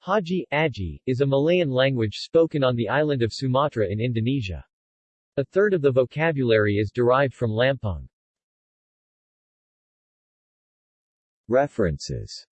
Haji, Aji, is a Malayan language spoken on the island of Sumatra in Indonesia. A third of the vocabulary is derived from Lampung. References